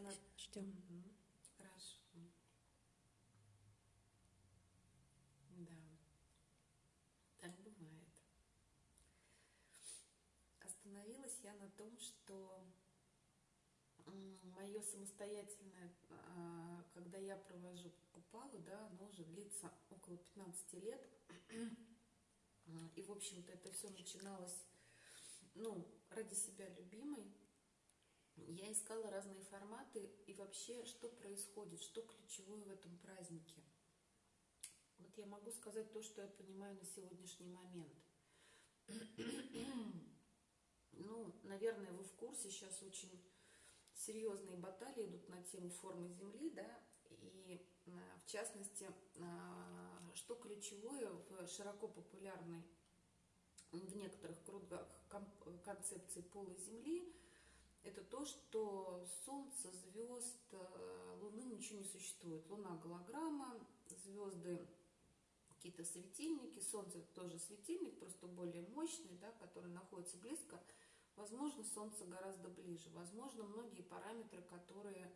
на... Ждем. Хорошо. Да. Так бывает. Остановилась я на том, что мое самостоятельное, а, когда я провожу купалу, да, оно уже длится около 15 лет. И, в общем-то, это все начиналось, ну, ради себя любимой. Я искала разные форматы и вообще, что происходит, что ключевое в этом празднике. Вот я могу сказать то, что я понимаю на сегодняшний момент. Ну, наверное, вы в курсе, сейчас очень серьезные баталии идут на тему формы Земли, да, и а, в частности, а, что ключевое в широко популярной в некоторых кругах концепции пола Земли, это то, что Солнце, звезд, э, Луны ничего не существует. Луна голограмма, звезды какие-то светильники, Солнце тоже светильник, просто более мощный, да, который находится близко. Возможно, Солнце гораздо ближе. Возможно, многие параметры, которые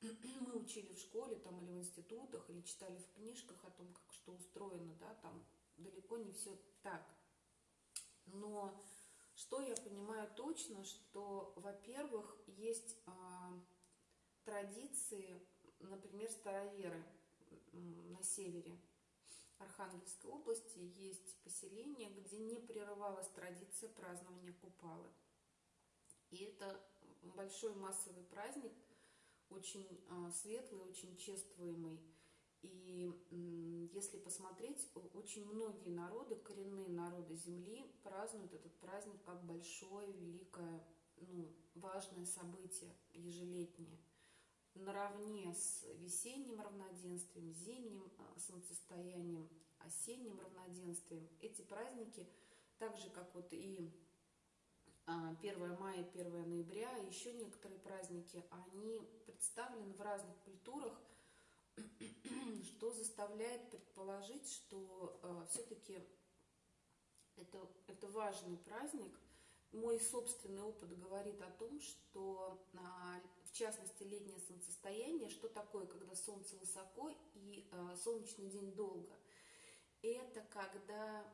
мы учили в школе там, или в институтах, или читали в книжках о том, как что устроено, да, там далеко не все так. Но что я понимаю точно, что, во-первых, есть а, традиции, например, староверы на севере Архангельской области есть поселение, где не прерывалась традиция празднования Купалы. И это большой массовый праздник, очень а, светлый, очень чествуемый. И если посмотреть, очень многие народы, коренные народы Земли празднуют этот праздник как большое, великое, ну, важное событие ежелетнее. Наравне с весенним равноденствием, зимним а, солнцестоянием, осенним равноденствием. Эти праздники, так же как вот и а, 1 мая, 1 ноября, еще некоторые праздники, они представлены в разных культурах, что заставляет предположить, что все-таки это, это важный праздник. Мой собственный опыт говорит о том, что а, в частности летнее солнцестояние, что такое, когда солнце высоко и а, солнечный день долго. Это когда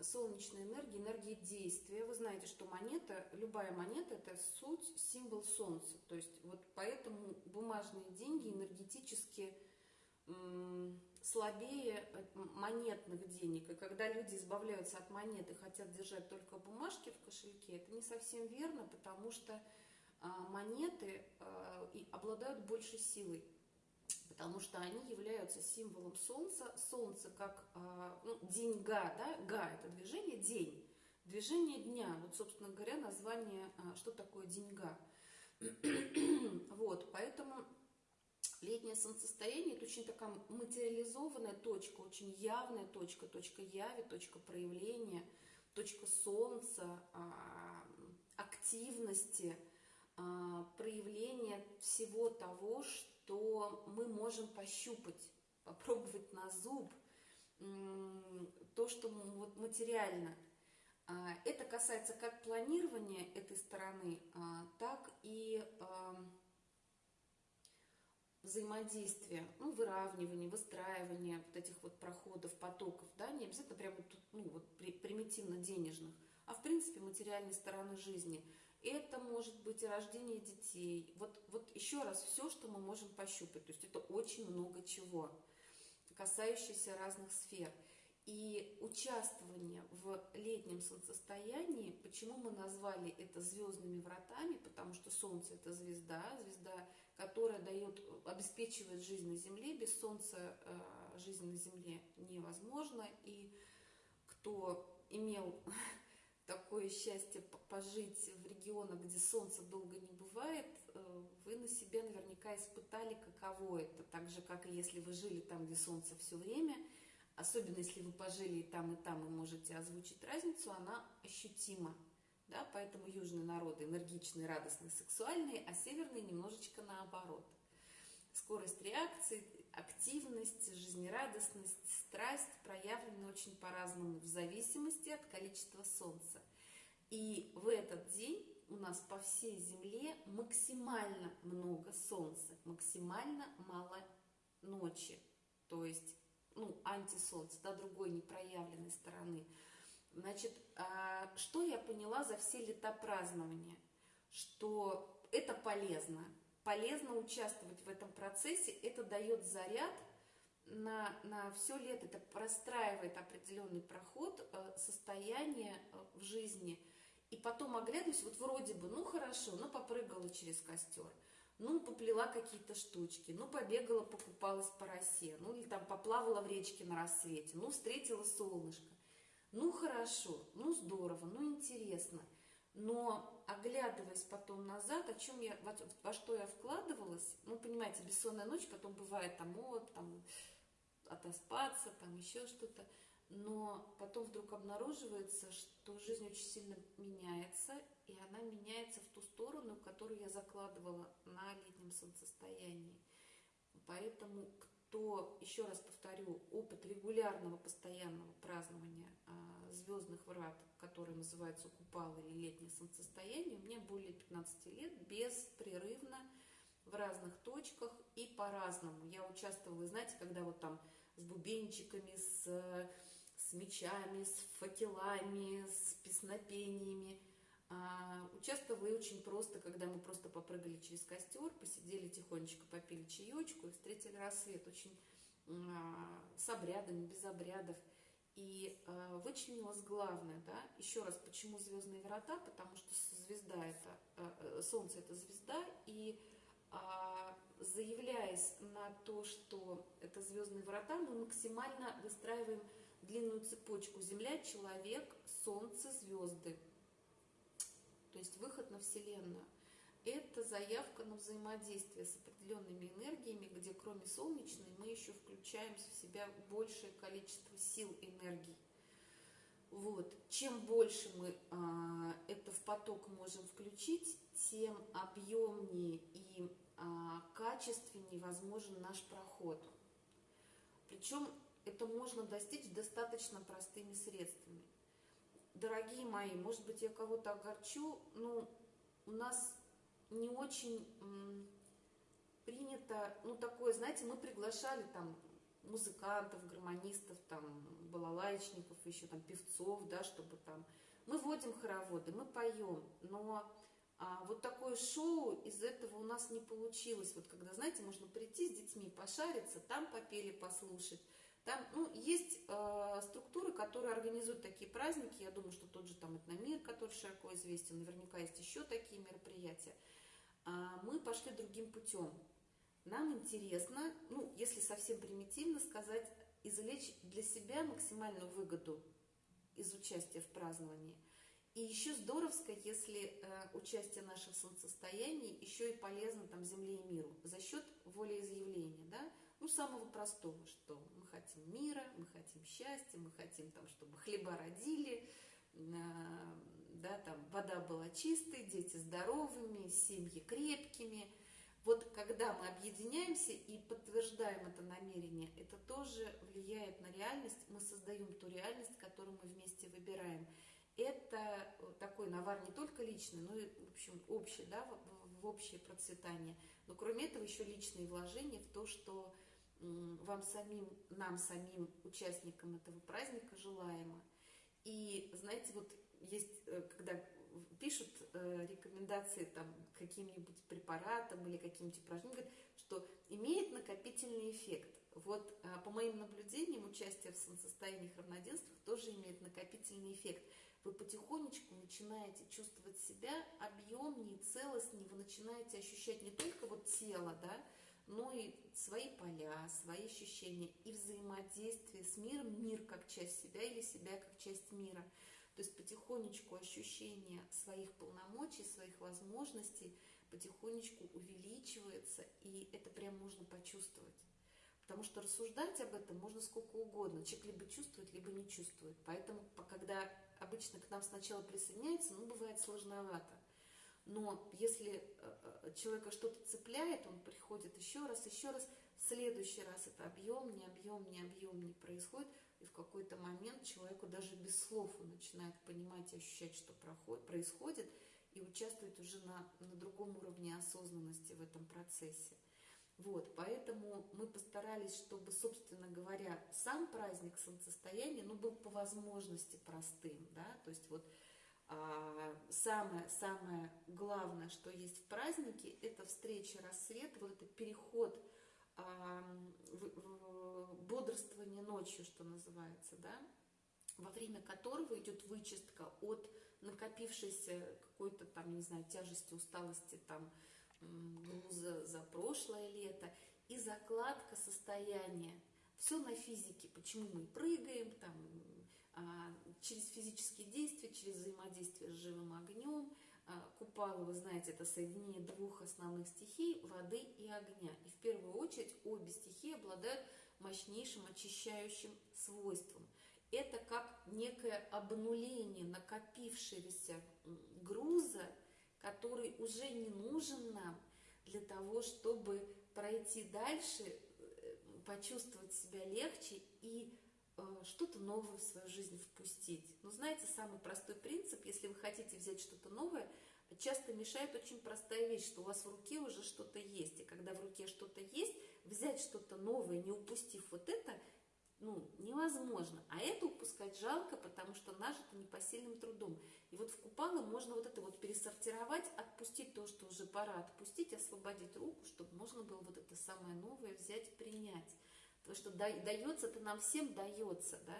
солнечная энергия, энергия действия. Вы знаете, что монета, любая монета это суть, символ солнца. То есть вот поэтому бумажные деньги энергетически слабее монетных денег. И когда люди избавляются от монет и хотят держать только бумажки в кошельке, это не совсем верно, потому что а, монеты а, обладают большей силой, потому что они являются символом солнца. Солнце как а, ну, деньга, да, га это движение, день, движение дня. Вот, собственно говоря, название, а, что такое деньга. вот, поэтому летнее солнцестояние это очень такая материализованная точка, очень явная точка, точка яви, точка проявления, точка солнца, а, активности, проявления всего того, что мы можем пощупать, попробовать на зуб, то, что вот материально. А, Это касается как планирования этой стороны, а, так и взаимодействия, ну, выравнивания, выстраивания вот этих вот проходов, потоков, да, не обязательно прямо тут, ну, вот при- примитивно денежных, а в принципе материальной стороны жизни. Это может быть и рождение детей. Вот, вот еще раз, все, что мы можем пощупать. То есть это очень много чего, касающееся разных сфер. И участвование в летнем солнцестоянии, почему мы назвали это звездными вратами, потому что Солнце это звезда, звезда, которая дает, обеспечивает жизнь на Земле. Без Солнца э, жизнь на Земле невозможна. И кто имел такое счастье пожить в регионах, где солнца долго не бывает, э, вы на себе наверняка испытали, каково это. Так же, как и если вы жили там, где солнце все время, особенно если вы пожили и там, и там, и можете озвучить разницу, она ощутима. Да? Поэтому южные народы энергичные, радостные, сексуальные, а северные немножечко наоборот. Скорость реакции, активность, жизнерадостность, страсть проявлены очень по-разному в зависимости от количества солнца. И в этот день у нас по всей Земле максимально много Солнца, максимально мало ночи, то есть, ну, антисолнце, да, другой непроявленной стороны. Значит, а, что я поняла за все лета празднования? Что это полезно. Полезно участвовать в этом процессе, это дает заряд на, на все лето, это простраивает определенный проход э, состояния э, в жизни. И потом оглядываюсь, вот вроде бы, ну хорошо, ну попрыгала через костер, ну поплела какие-то штучки, ну побегала, покупалась по росе, ну или там поплавала в речке на рассвете, ну встретила солнышко. Ну хорошо, ну здорово, ну интересно – но оглядываясь потом назад, о чем я, во, во что я вкладывалась, ну, понимаете, бессонная ночь, потом бывает там, вот, там, отоспаться, там еще что-то, но потом вдруг обнаруживается, что жизнь очень сильно меняется, и она меняется в ту сторону, которую я закладывала на летнем солнцестоянии. Поэтому кто, еще раз повторю, опыт регулярного постоянного празднования а, звездных врат – который называется купал или летнее солнцестояние, меня более 15 лет беспрерывно в разных точках и по-разному. Я участвовала, знаете, когда вот там с бубенчиками, с, с мечами, с факелами, с песнопениями. А, участвовала и очень просто, когда мы просто попрыгали через костер, посидели тихонечко, попили чаечку и встретили рассвет. Очень а, с обрядами, без обрядов. И э, вычленилось главное, да, еще раз, почему звездные врата, потому что звезда это, э, Солнце это звезда, и заявляясь на то, что это звездные врата, мы максимально выстраиваем длинную цепочку Земля, человек, Солнце, звезды. То есть выход на Вселенную это заявка на взаимодействие с определенными энергиями, где кроме солнечной мы еще включаем в себя большее количество сил энергий. Вот. Чем больше мы а, это в поток можем включить, тем объемнее и а, качественнее возможен наш проход. Причем это можно достичь достаточно простыми средствами. Дорогие мои, может быть, я кого-то огорчу, но у нас не очень принято, ну, такое, знаете, мы приглашали там музыкантов, гармонистов, там, балалайчников, еще там певцов, да, чтобы там... Мы водим хороводы, мы поем, но а, вот такое шоу из этого у нас не получилось. Вот когда, знаете, можно прийти с детьми, пошариться, там попели, послушать. Там, ну, есть э, структуры, которые организуют такие праздники. Я думаю, что тот же там Этномир, который широко известен, наверняка есть еще такие мероприятия а мы пошли другим путем. Нам интересно, ну, если совсем примитивно сказать, извлечь для себя максимальную выгоду из участия в праздновании. И еще здоровско, если э, участие наше в солнцестоянии еще и полезно там Земле и миру за счет волеизъявления, да, ну, самого простого, что мы хотим мира, мы хотим счастья, мы хотим там, чтобы хлеба родили, э, да, там вода была чистой, дети здоровыми, семьи крепкими. Вот когда мы объединяемся и подтверждаем это намерение, это тоже влияет на реальность, мы создаем ту реальность, которую мы вместе выбираем. Это такой навар не только личный, но и, в общем, общий, да, в, в общее процветание. Но кроме этого еще личные вложения в то, что вам самим, нам самим, участникам этого праздника желаемо. И, знаете, вот есть, э, когда пишут э, рекомендации там каким-нибудь препаратам или каким-нибудь упражнениям, что имеет накопительный эффект. Вот э, по моим наблюдениям, участие в солнцестояниях равноденствиях тоже имеет накопительный эффект. Вы потихонечку начинаете чувствовать себя объемнее, целостнее, вы начинаете ощущать не только вот тело, да, но и свои поля, свои ощущения и взаимодействие с миром, мир как часть себя или себя как часть мира – то есть потихонечку ощущение своих полномочий, своих возможностей потихонечку увеличивается, и это прям можно почувствовать. Потому что рассуждать об этом можно сколько угодно. Человек либо чувствует, либо не чувствует. Поэтому, когда обычно к нам сначала присоединяется, ну, бывает сложновато. Но если э, э, человека что-то цепляет, он приходит еще раз, еще раз, в следующий раз это объемнее, объемнее, объемнее происходит – и в какой-то момент человеку даже без слов он начинает понимать и ощущать, что проходит, происходит, и участвовать уже на, на другом уровне осознанности в этом процессе. Вот, поэтому мы постарались, чтобы, собственно говоря, сам праздник солнцестояния, ну, был по возможности простым, да, то есть вот а, самое, самое главное, что есть в празднике, это встреча, рассвет, вот этот переход, а, бодрствование ночью, что называется, да, во время которого идет вычистка от накопившейся какой-то там, не знаю, тяжести, усталости, там, груза за прошлое лето и закладка состояния. Все на физике, почему мы прыгаем, там, через физические действия, через взаимодействие с живым огнем. А, купала, вы знаете, это соединение двух основных стихий – воды и огня. И в первую очередь обе стихии обладают мощнейшим очищающим свойством. Это как некое обнуление накопившегося груза который уже не нужен нам для того, чтобы пройти дальше, э, почувствовать себя легче и что-то новое в свою жизнь впустить. Но знаете, самый простой принцип, если вы хотите взять что-то новое, часто мешает очень простая вещь, что у вас в руке уже что-то есть. И когда в руке что-то есть, взять что-то новое, не упустив вот это, ну, невозможно. А это упускать жалко, потому что нажито непосильным трудом. И вот в купалы можно вот это вот пересортировать, отпустить то, что уже пора отпустить, освободить руку, чтобы можно было вот это самое новое взять, принять. Потому что дается это нам всем дается, да.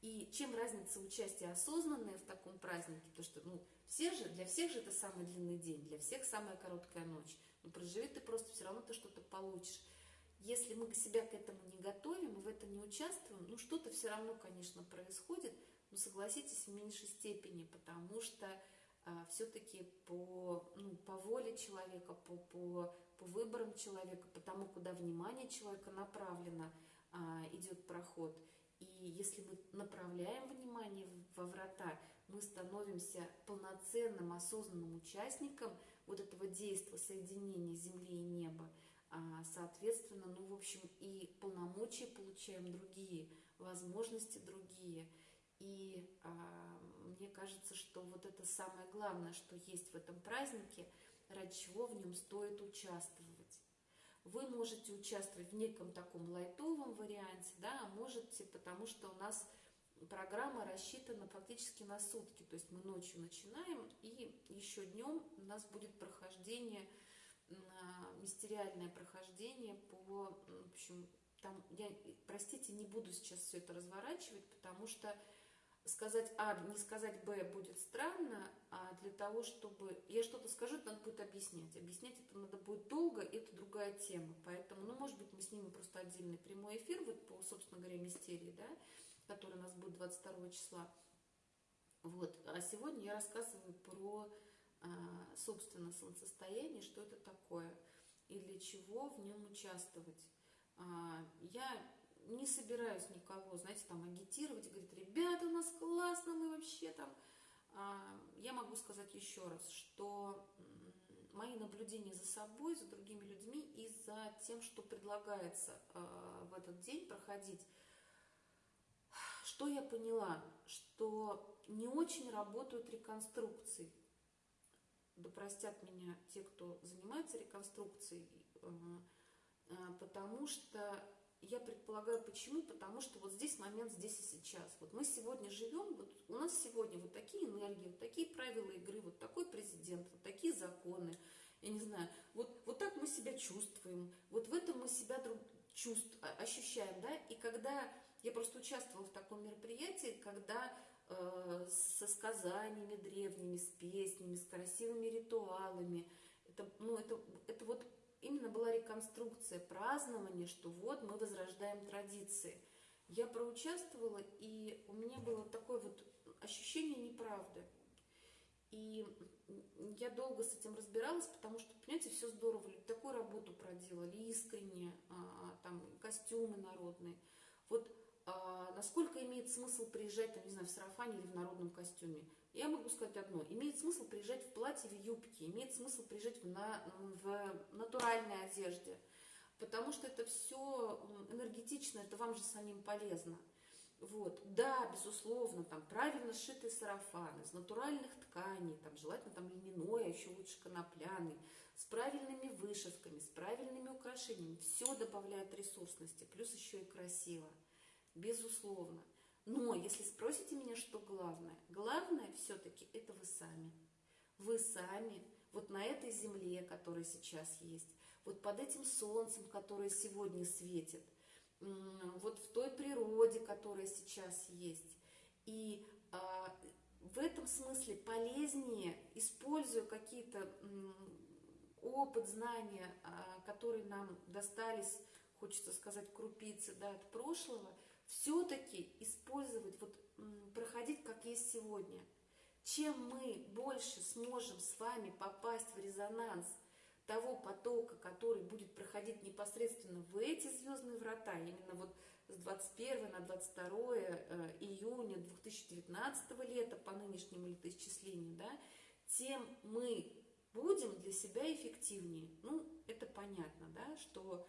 И чем разница участия осознанное в таком празднике, то что, ну, все же, для всех же это самый длинный день, для всех самая короткая ночь. Но проживи ты просто все равно ты что-то получишь если мы себя к этому не готовим, мы в это не участвуем, ну что-то все равно, конечно, происходит, но согласитесь, в меньшей степени, потому что все-таки по, ну, по воле человека, по, по, по выборам человека, по тому, куда внимание человека направлено, а, идет проход. И если мы направляем внимание во врата, мы становимся полноценным, осознанным участником вот этого действия соединения земли и неба. А, соответственно, ну, в общем, и полномочия получаем другие, возможности другие. И а, кажется, что вот это самое главное, что есть в этом празднике, ради чего в нем стоит участвовать. Вы можете участвовать в неком таком лайтовом варианте, да, а можете, потому что у нас программа рассчитана фактически на сутки. То есть мы ночью начинаем, и еще днем у нас будет прохождение мистериальное прохождение по, в общем, там, я, простите, не буду сейчас все это разворачивать, потому что сказать А, не сказать Б будет странно, а для того, чтобы... Я что-то скажу, это надо будет объяснять. Объяснять это надо будет долго, это другая тема. Поэтому, ну, может быть, мы снимем просто отдельный прямой эфир, вот по, собственно говоря, мистерии, да, который у нас будет 22 числа. Вот. А сегодня я рассказываю про а, собственно, солнцестояние, что это такое и для чего в нем участвовать. А, я не собираюсь никого, знаете, там агитировать и говорить, ребята, у нас классно, мы вообще там... А, я могу сказать еще раз, что мои наблюдения за собой, за другими людьми и за тем, что предлагается в этот день проходить, что я поняла, что не очень работают реконструкции. Да простят меня те, кто занимается реконструкцией, э, потому что я предполагаю, почему, потому что вот здесь момент, здесь и сейчас. Вот мы сегодня живем, вот у нас сегодня вот такие энергии, вот такие правила игры, вот такой президент, вот такие законы, я не знаю, вот, вот так мы себя чувствуем, вот в этом мы себя друг, чувств, ощущаем, да, и когда я просто участвовала в таком мероприятии, когда Э, со сказаниями древними, с песнями, с красивыми ритуалами. Это, ну, это, это вот реконструкция, празднование, что вот мы возрождаем традиции. Я проучаствовала, и у меня было такое вот ощущение неправды. И я долго с этим разбиралась, потому что, понимаете, все здорово, такую работу проделали, искренне, а, там, костюмы народные. Вот а, насколько имеет смысл приезжать, там, не знаю, в сарафане или в народном костюме. Я могу сказать одно. Имеет смысл приезжать в платье, в юбке, имеет смысл приезжать в, на, в натуральной одежде, потому что это все энергетично, это вам же самим полезно. Вот, да, безусловно, там правильно сшитый сарафан из натуральных тканей, там желательно там льняной, а еще лучше конопляный, с правильными вышивками, с правильными украшениями. Все добавляет ресурсности, плюс еще и красиво, безусловно. Но если спросите меня, что главное, главное все-таки это вы сами. Вы сами, вот на этой земле, которая сейчас есть, вот под этим солнцем, которое сегодня светит – вот в той природе, которая сейчас есть. И а, в этом смысле полезнее, используя какие-то опыт, знания, а, которые нам достались, хочется сказать, крупицы да, от прошлого, все-таки использовать, вот проходить как есть сегодня. Чем мы больше сможем с вами попасть в резонанс – того потока, который будет проходить непосредственно в эти звездные врата, именно вот с 21 на 22 э, июня 2019 лета по нынешнему летоисчислению, да, тем мы будем для себя эффективнее. Ну, это понятно, да, что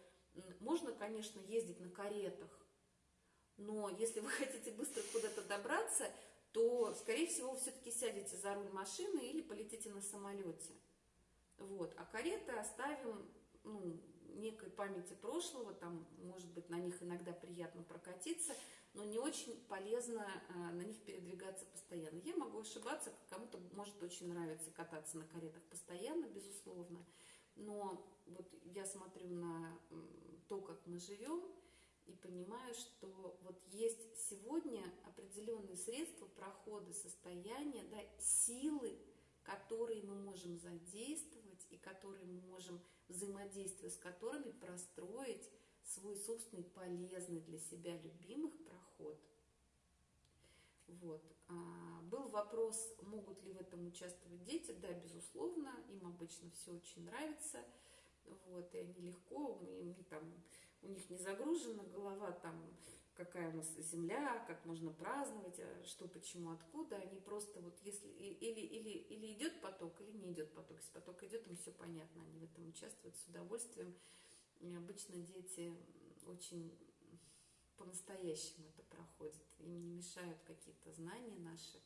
можно, конечно, ездить на каретах, но если вы хотите быстро куда-то добраться, то, скорее всего, все-таки сядете за руль машины или полетите на самолете. Вот. А кареты оставим ну, некой памяти прошлого, там, может быть, на них иногда приятно прокатиться, но не очень полезно а, на них передвигаться постоянно. Я могу ошибаться, кому-то может очень нравиться кататься на каретах постоянно, безусловно, но вот я смотрю на то, как мы живем, и понимаю, что вот есть сегодня определенные средства прохода состояния, да, силы, которые мы можем задействовать, и которые мы можем, взаимодействуя с которыми, простроить свой собственный полезный для себя любимых проход. Вот. А, был вопрос, могут ли в этом участвовать дети. Да, безусловно, им обычно все очень нравится. Вот, и они легко, им, там, у них не загружена голова там какая у нас земля, как можно праздновать, а что, почему, откуда. Они просто вот если или, или, или идет поток, или не идет поток. Если поток идет, им все понятно, они в этом участвуют с удовольствием. И обычно дети очень по-настоящему это проходят. Им не мешают какие-то знания наши.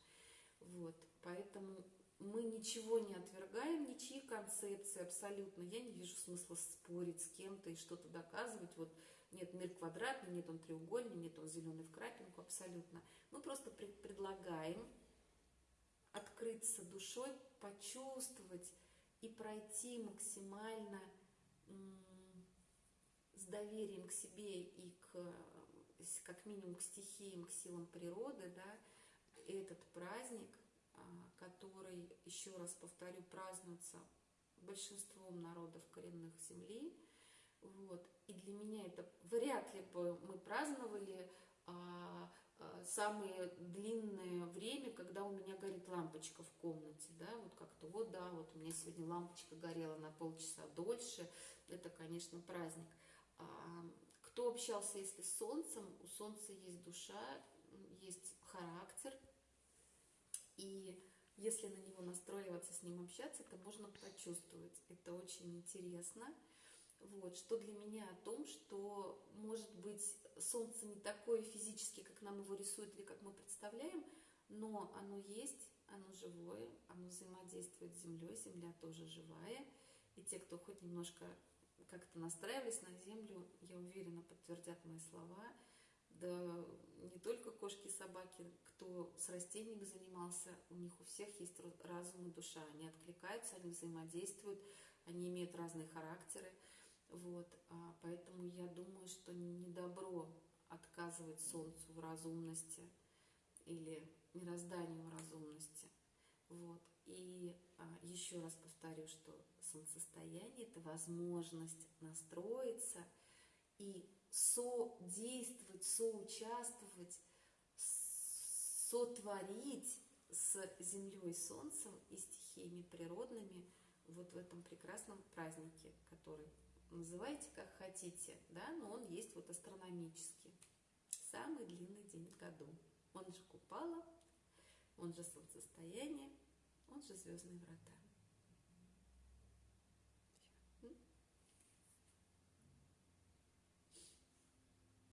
Вот. Поэтому мы ничего не отвергаем, ничьи концепции абсолютно. Я не вижу смысла спорить с кем-то и что-то доказывать. Вот нет, мир квадратный, нет, он треугольный, нет, он зеленый в крапинку, абсолютно. Мы просто пред предлагаем открыться душой, почувствовать и пройти максимально с доверием к себе и к, как минимум к стихиям, к силам природы, да, этот праздник, который, еще раз повторю, празднуется большинством народов коренных земли, вот. И для меня это вряд ли бы мы праздновали а, а, самое длинное время, когда у меня горит лампочка в комнате, да, вот как-то, вот, да, вот у меня сегодня лампочка горела на полчаса дольше, это, конечно, праздник. А, кто общался, если с солнцем, у солнца есть душа, есть характер, и если на него настроиваться, с ним общаться, это можно почувствовать. Это очень интересно. Вот, что для меня о том, что, может быть, Солнце не такое физически, как нам его рисуют или как мы представляем, но оно есть, оно живое, оно взаимодействует с Землей, Земля тоже живая. И те, кто хоть немножко как-то настраивались на Землю, я уверена, подтвердят мои слова. Да не только кошки и собаки, кто с растениями занимался, у них у всех есть разум и душа. Они откликаются, они взаимодействуют, они имеют разные характеры. Вот, а, поэтому я думаю, что не добро отказывать Солнцу в разумности или мирозданию в разумности. Вот. И а, еще раз повторю, что солнцестояние – это возможность настроиться и содействовать, соучаствовать, сотворить с Землей, Солнцем и стихиями природными вот в этом прекрасном празднике, который называйте как хотите, да, но он есть вот астрономический. Самый длинный день в году. Он же Купала, он же солнцестояние, он же звездные врата.